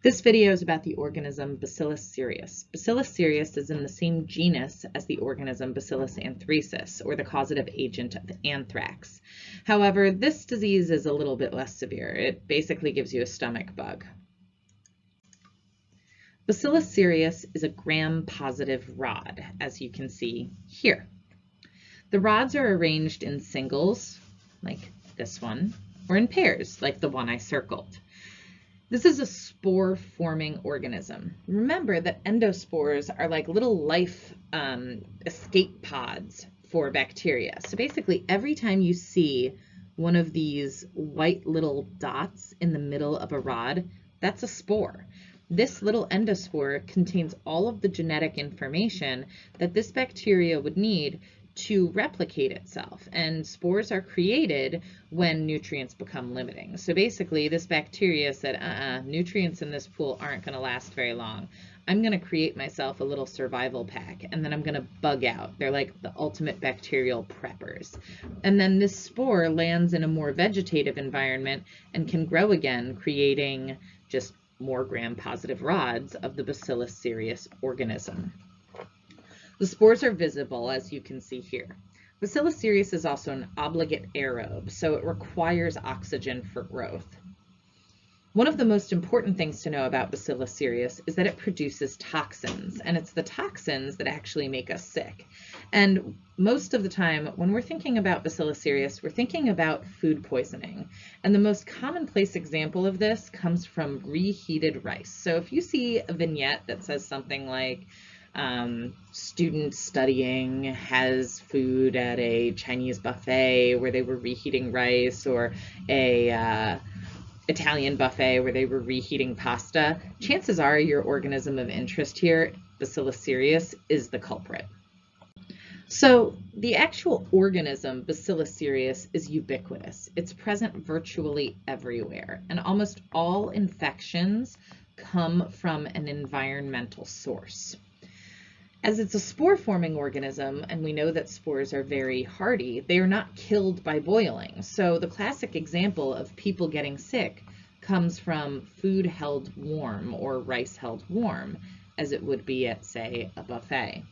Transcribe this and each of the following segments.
This video is about the organism Bacillus cereus. Bacillus cereus is in the same genus as the organism Bacillus anthracis, or the causative agent of anthrax. However, this disease is a little bit less severe. It basically gives you a stomach bug. Bacillus cereus is a gram-positive rod, as you can see here. The rods are arranged in singles, like this one, or in pairs, like the one I circled. This is a spore-forming organism. Remember that endospores are like little life um, escape pods for bacteria. So basically, every time you see one of these white little dots in the middle of a rod, that's a spore. This little endospore contains all of the genetic information that this bacteria would need to replicate itself. And spores are created when nutrients become limiting. So basically, this bacteria said, uh-uh, nutrients in this pool aren't going to last very long. I'm going to create myself a little survival pack, and then I'm going to bug out. They're like the ultimate bacterial preppers. And then this spore lands in a more vegetative environment and can grow again, creating just more gram-positive rods of the Bacillus cereus organism. The spores are visible, as you can see here. Bacillus cereus is also an obligate aerobe, so it requires oxygen for growth. One of the most important things to know about Bacillus cereus is that it produces toxins, and it's the toxins that actually make us sick. And most of the time, when we're thinking about Bacillus cereus, we're thinking about food poisoning. And the most commonplace example of this comes from reheated rice. So if you see a vignette that says something like, um, student studying has food at a Chinese buffet where they were reheating rice or a uh, Italian buffet where they were reheating pasta, chances are your organism of interest here, Bacillus cereus, is the culprit. So the actual organism, Bacillus cereus, is ubiquitous. It's present virtually everywhere, and almost all infections come from an environmental source. As it's a spore-forming organism, and we know that spores are very hardy, they are not killed by boiling. So the classic example of people getting sick comes from food held warm or rice held warm, as it would be at, say, a buffet.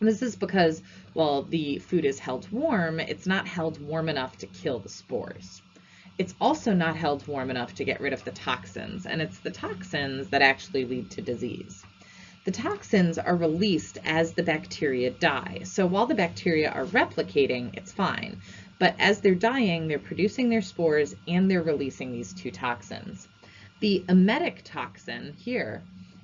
This is because, while the food is held warm, it's not held warm enough to kill the spores. It's also not held warm enough to get rid of the toxins, and it's the toxins that actually lead to disease. The toxins are released as the bacteria die. So while the bacteria are replicating, it's fine. But as they're dying, they're producing their spores and they're releasing these two toxins. The emetic toxin here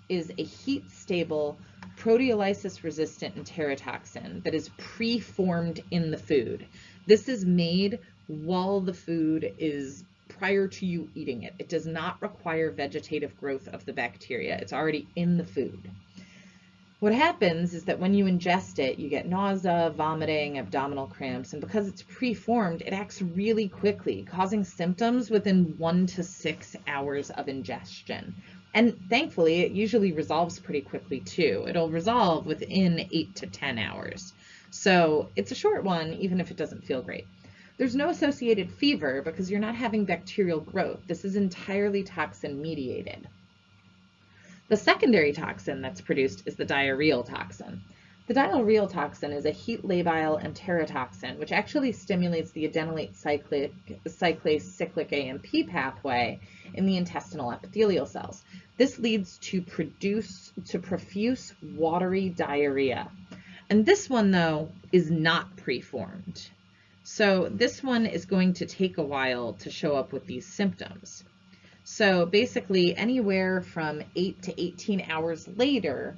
is a heat-stable proteolysis-resistant enterotoxin that is pre-formed in the food. This is made while the food is prior to you eating it. It does not require vegetative growth of the bacteria. It's already in the food. What happens is that when you ingest it, you get nausea, vomiting, abdominal cramps, and because it's preformed, it acts really quickly, causing symptoms within one to six hours of ingestion. And thankfully, it usually resolves pretty quickly too. It'll resolve within eight to 10 hours. So it's a short one, even if it doesn't feel great. There's no associated fever because you're not having bacterial growth. This is entirely toxin mediated. The secondary toxin that's produced is the diarrheal toxin. The diarrheal toxin is a heat labile enterotoxin, which actually stimulates the adenylate cyclic, cyclase cyclic AMP pathway in the intestinal epithelial cells. This leads to produce to profuse watery diarrhea. And this one, though, is not preformed. So this one is going to take a while to show up with these symptoms. So basically anywhere from 8 to 18 hours later,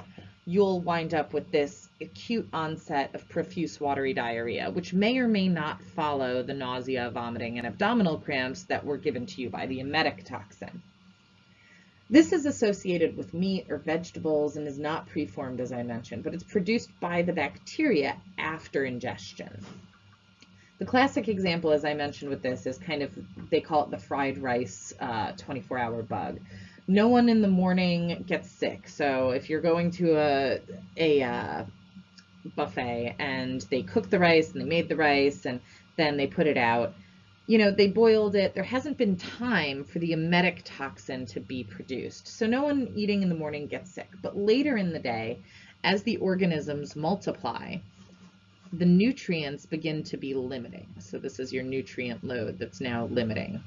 you'll wind up with this acute onset of profuse watery diarrhea, which may or may not follow the nausea, vomiting, and abdominal cramps that were given to you by the emetic toxin. This is associated with meat or vegetables and is not preformed, as I mentioned, but it's produced by the bacteria after ingestion. The classic example, as I mentioned with this, is kind of, they call it the fried rice 24-hour uh, bug. No one in the morning gets sick. So if you're going to a, a uh, buffet and they cook the rice and they made the rice and then they put it out, you know, they boiled it. There hasn't been time for the emetic toxin to be produced. So no one eating in the morning gets sick. But later in the day, as the organisms multiply, the nutrients begin to be limiting. So this is your nutrient load that's now limiting.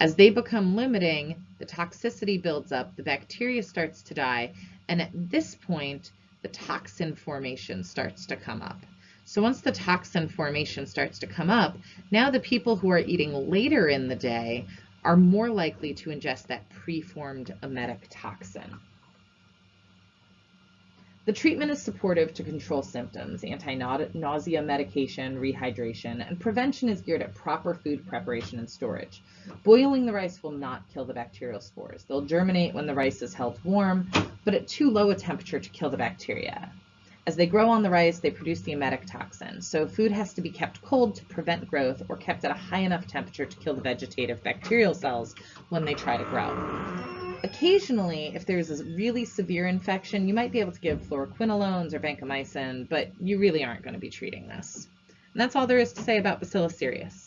As they become limiting, the toxicity builds up, the bacteria starts to die, and at this point, the toxin formation starts to come up. So once the toxin formation starts to come up, now the people who are eating later in the day are more likely to ingest that preformed emetic toxin. The treatment is supportive to control symptoms, anti-nausea medication, rehydration, and prevention is geared at proper food preparation and storage. Boiling the rice will not kill the bacterial spores. They'll germinate when the rice is held warm, but at too low a temperature to kill the bacteria. As they grow on the rice, they produce the emetic toxin. So food has to be kept cold to prevent growth or kept at a high enough temperature to kill the vegetative bacterial cells when they try to grow. Occasionally, if there's a really severe infection, you might be able to give fluoroquinolones or vancomycin, but you really aren't going to be treating this. And that's all there is to say about Bacillus cereus.